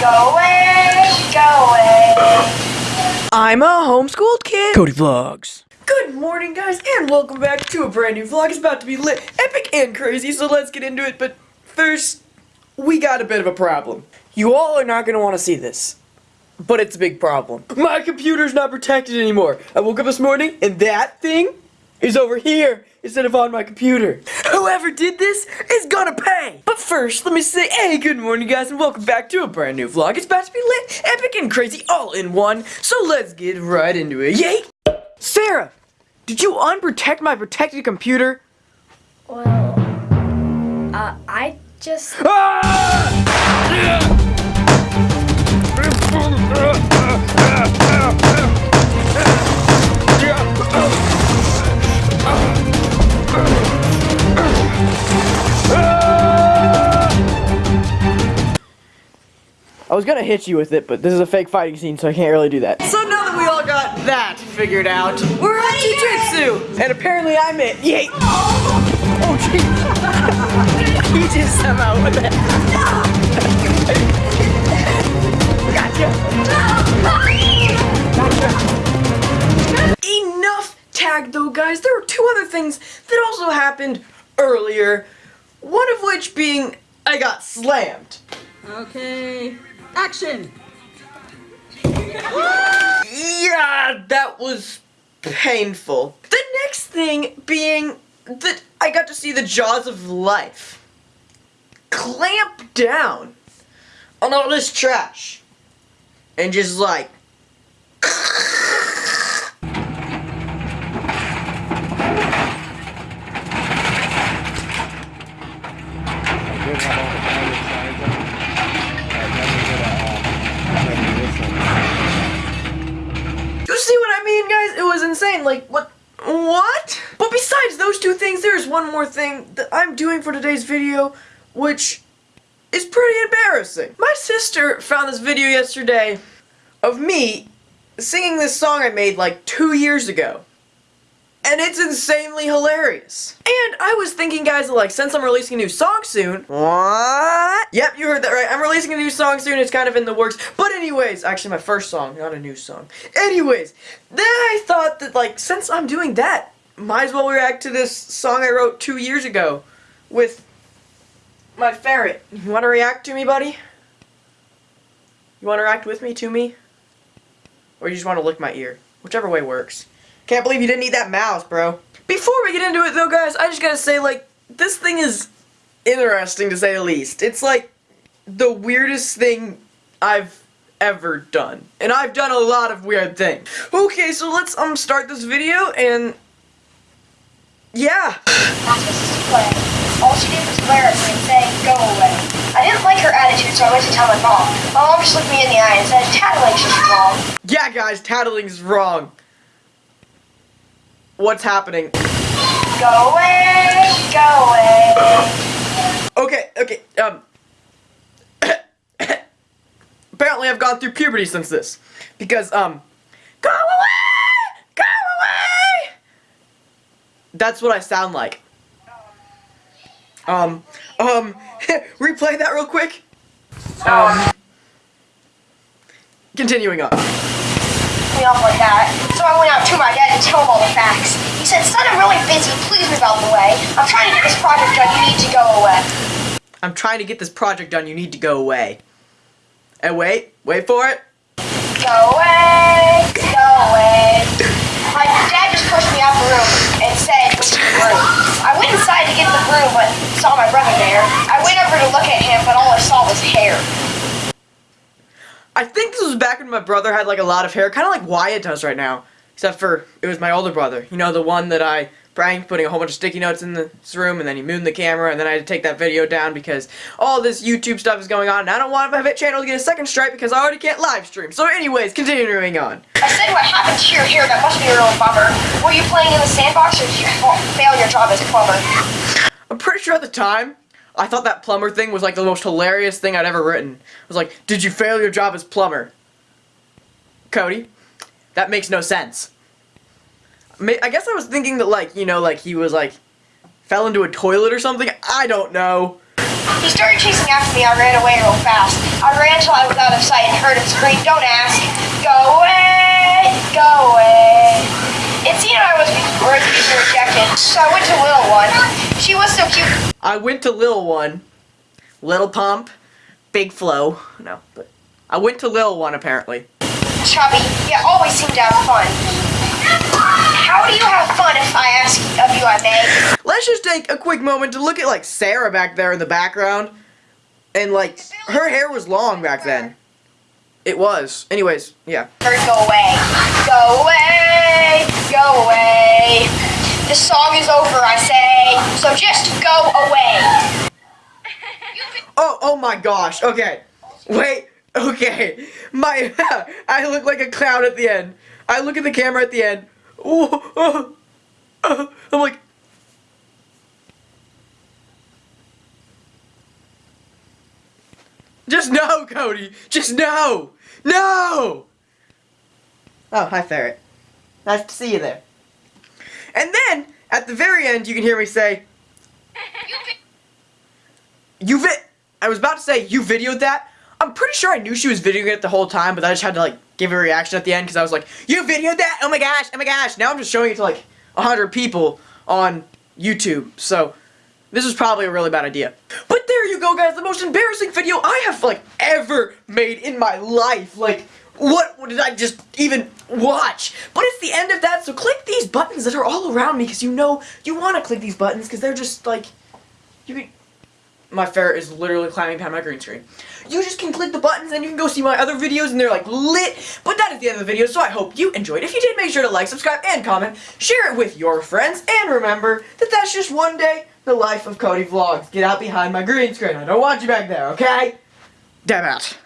Go away, go away. I'm a homeschooled kid. Cody Vlogs. Good morning, guys, and welcome back to a brand new vlog. It's about to be lit, epic, and crazy, so let's get into it. But first, we got a bit of a problem. You all are not going to want to see this, but it's a big problem. My computer's not protected anymore. I woke up this morning, and that thing is over here instead of on my computer. Whoever did this is gonna pay! But first, let me say, hey, good morning guys, and welcome back to a brand new vlog. It's about to be lit, epic, and crazy all in one, so let's get right into it. Yay! Sarah, did you unprotect my protected computer? Well, uh, I just. I was gonna hit you with it, but this is a fake fighting scene, so I can't really do that. So now that we all got that figured out, we're at jujitsu! And apparently I'm it. Yay! Oh, oh jeez. he just somehow with it. Gotcha. Enough tag though, guys. There were two other things that also happened earlier. One of which being I got slammed. Okay. Action! Yeah, that was painful. The next thing being that I got to see the jaws of life clamp down on all this trash and just like You see what I mean, guys? It was insane. Like, what? What? But besides those two things, there's one more thing that I'm doing for today's video, which is pretty embarrassing. My sister found this video yesterday of me singing this song I made like two years ago. And it's insanely hilarious. And I was thinking, guys, like, since I'm releasing a new song soon... What? Yep, you heard that right. I'm releasing a new song soon. It's kind of in the works. But anyways, actually my first song, not a new song. Anyways, then I thought that, like, since I'm doing that, might as well react to this song I wrote two years ago with my ferret. You want to react to me, buddy? You want to react with me, to me? Or you just want to lick my ear? Whichever way works. Can't believe you didn't eat that mouse, bro. Before we get into it though, guys, I just gotta say, like, this thing is interesting to say the least. It's like the weirdest thing I've ever done. And I've done a lot of weird things. Okay, so let's um start this video and yeah. That's Mrs. Play. All she did was glare at me and say, go away. I didn't like her attitude, so I went to tell my mom. My mom just looked me in the eye and said, tattling's just wrong. Yeah, guys, tattling's wrong. What's happening? Go away, go away. Okay, okay, um. apparently I've gone through puberty since this. Because, um. Go away! Go away! That's what I sound like. Um, um, replay that real quick. Um. Continuing on. Me off like that. So I went out to my dad and told him all the facts. He said, son, I'm really busy. Please move out of the way. I'm trying to get this project done. You need to go away. I'm trying to get this project done. You need to go away. And wait, wait for it. Go away, go away. My dad just pushed me out the room and said, "Go to the room." I went inside to get the broom, but saw my brother there. I went over to look at him, but all I saw was hair. I think this was back when my brother had like a lot of hair, kind of like Wyatt does right now. Except for, it was my older brother. You know, the one that I pranked, putting a whole bunch of sticky notes in this room, and then he mooned the camera, and then I had to take that video down because all this YouTube stuff is going on, and I don't want my hit channel to get a second strike because I already can't live stream. So anyways, continuing on. I said, what happened to your hair? That must be a real bummer. Were you playing in the sandbox or did you fail your job as a plumber? I'm pretty sure at the time, I thought that plumber thing was like the most hilarious thing I'd ever written. I was like, did you fail your job as plumber? Cody, that makes no sense. I guess I was thinking that like, you know, like he was like, fell into a toilet or something? I don't know. He started chasing after me. I ran away real fast. I ran till I was out of sight and heard him scream, don't ask. Go away, go away. It seemed I was worth being rejected, so I went to Little One. She was so cute. I went to Lil One, Little Pump, Big Flow. No, but I went to Lil One apparently. chubby, yet always seem to have fun. How do you have fun if I ask of you, I may? Let's just take a quick moment to look at like Sarah back there in the background. And like her hair was long back then. It was. Anyways, yeah. Go away. Go away. Go away. The song is over, I say. So just go away. Oh, oh my gosh. Okay. Wait. Okay. My I look like a clown at the end. I look at the camera at the end. Ooh, uh, uh, I'm like Just no, Cody. Just no. No. Oh, hi Ferret. Nice to see you there. And then at the very end you can hear me say You vi- I was about to say you videoed that. I'm pretty sure I knew she was videoing it the whole time, but I just had to like give a reaction at the end because I was like, "You videoed that? Oh my gosh! Oh my gosh!" Now I'm just showing it to like hundred people on YouTube. So this was probably a really bad idea. But there you go, guys. The most embarrassing video I have like ever made in my life. Like. What did I just even watch? But it's the end of that, so click these buttons that are all around me because you know you want to click these buttons because they're just like you can my ferret is literally climbing behind my green screen. You just can click the buttons and you can go see my other videos and they're like lit. But that is the end of the video, so I hope you enjoyed. If you did, make sure to like, subscribe, and comment. Share it with your friends. And remember that that's just one day the life of Cody Vlogs. Get out behind my green screen. I don't want you back there, okay? Damn out.